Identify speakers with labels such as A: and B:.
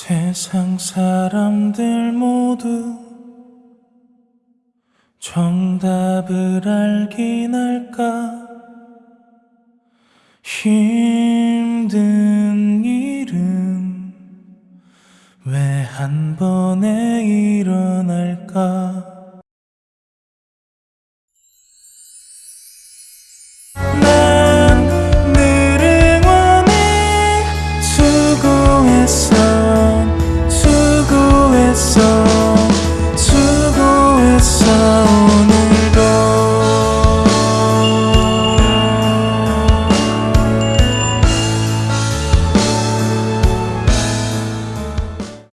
A: 세상 사람들 모두 정답을 알긴 할까? 힘든 일은 왜 한 번에 일어날까 so